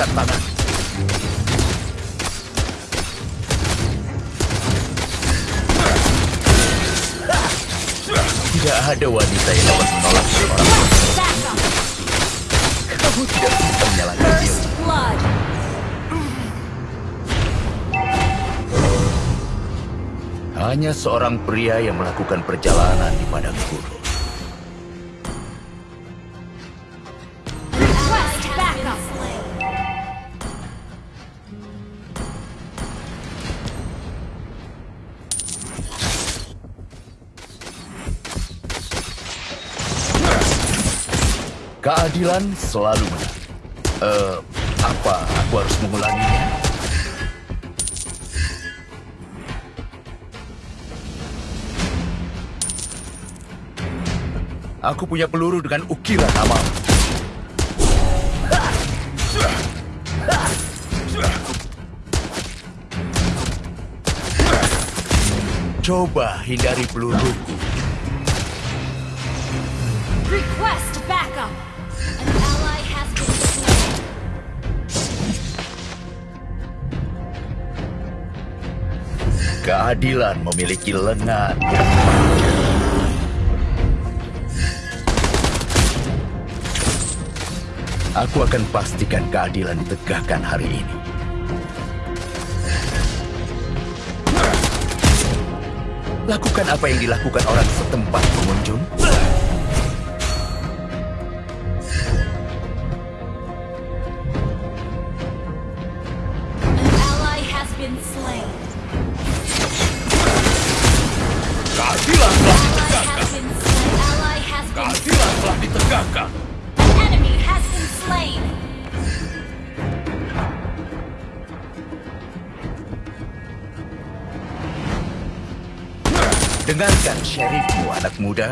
Angkat tangan. Tidak ada wanita yang dapat menolak seorang. Kamu tidak bisa menyalahkan dia. Hanya seorang pria yang melakukan perjalanan di padang gurun. Keadilan selalu menang. Eh, apa aku harus mengulanginya? Aku punya peluru dengan ukiran nama. Coba hindari peluruku. Request backup. Keadilan memiliki lengan. Aku akan pastikan keadilan ditegakkan hari ini. Lakukan apa yang dilakukan orang setempat pengunjung. Anak muda.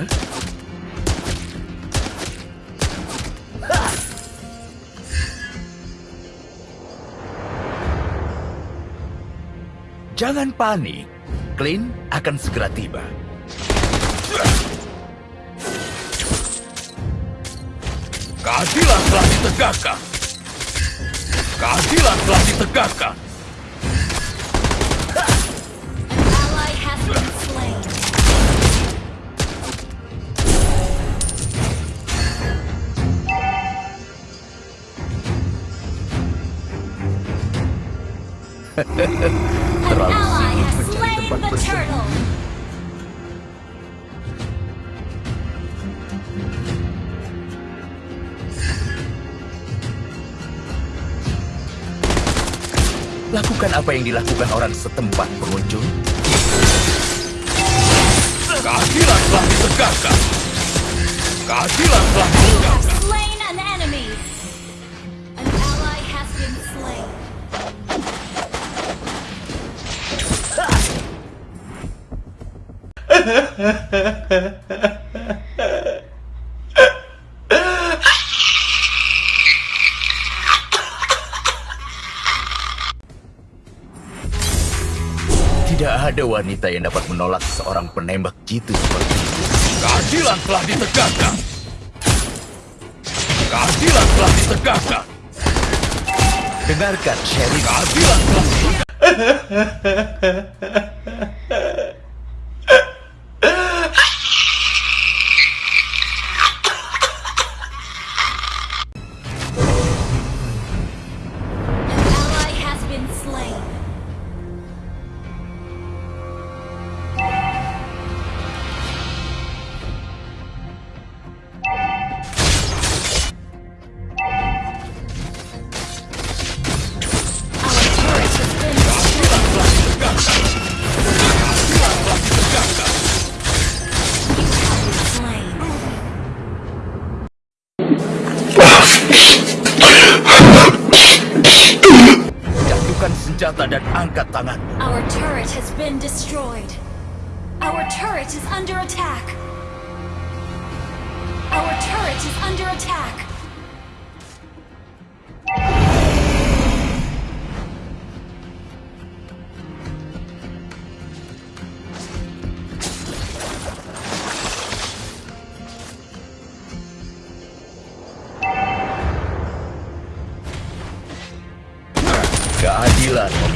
Jangan panik. Clint akan segera tiba. Keadilan telah ditegakkan. Keadilan telah ditegakkan. Terlalu ally sibuk has mencari slain tempat the bersembunyi. turtle. Lakukan apa yang dilakukan orang setempat pengunjung. Keadilan telah ditegakkan. Keadilan telah ditegakkan. Tidak ada wanita yang dapat menolak seorang penembak jitu seperti itu. Keadilan telah ditegakkan. Keadilan telah ditegakkan. Dengarkan, Sherry. Keadilan telah ditegakkan. katlanan.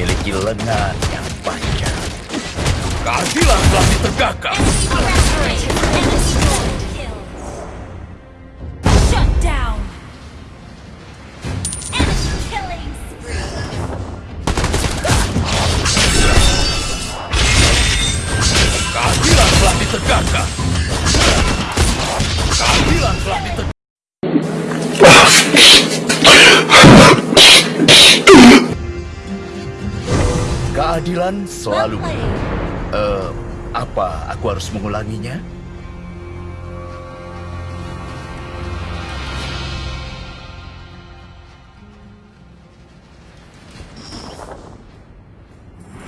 Memiliki lengan yang panjang. Keadilan telah ditegakkan. Keadilan telah ditegakkan. Keadilan selalu. Eh, apa aku harus mengulanginya?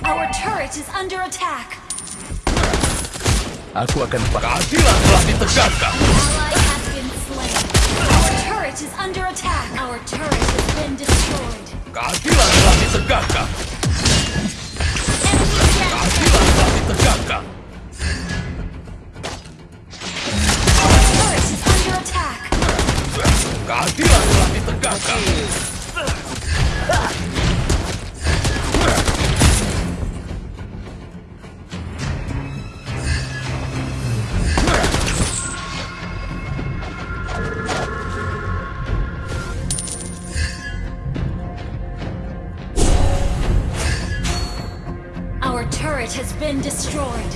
Our turret is under attack. Aku akan keadilan telah ditegakkan. Our turret is under attack. Our turret has been destroyed. Keadilan telah ditegakkan. Keadilan telah ditegakkan. Been destroyed.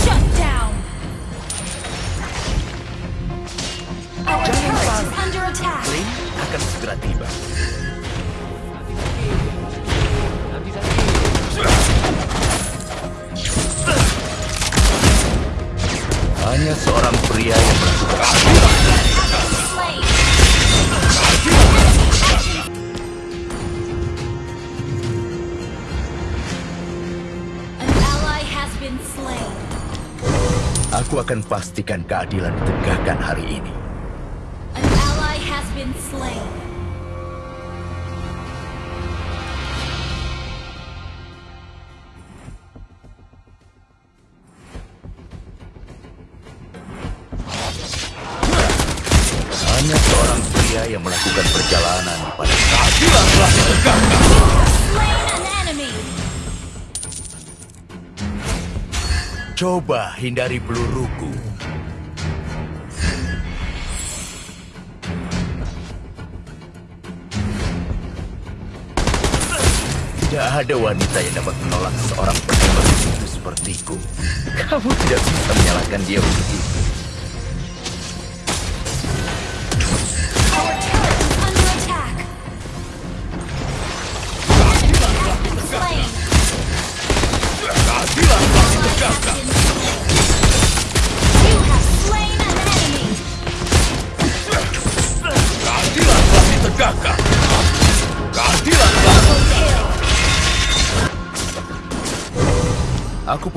Shut down. Our is under attack. Akan segera tiba. Hanya seorang pria yang melakukan Aku akan pastikan keadilan ditegakkan hari ini. An ally has been slain. Hanya seorang pria yang melakukan perjalanan pada keadilan telah ditegakkan. Coba hindari peluruku. Tidak ada wanita yang dapat menolak seorang penembak itu sepertiku. Kamu tidak bisa menyalahkan dia begitu.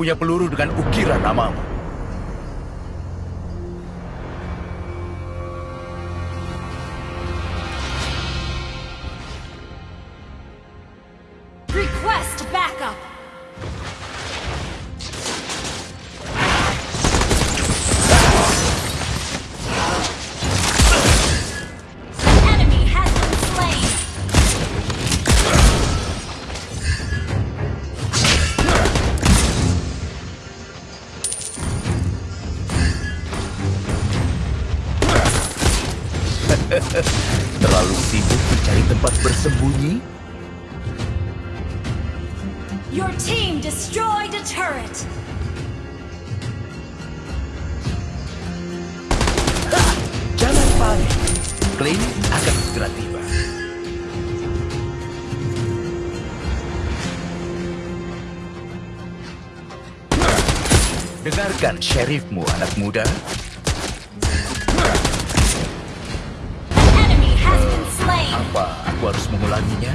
Punya peluru dengan ukiran namamu. Your team destroyed a turret. Jangan panik. Clint akan segera tiba. Dengarkan sheriffmu, anak muda. Apa aku harus mengulanginya?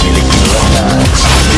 Feeling you. at night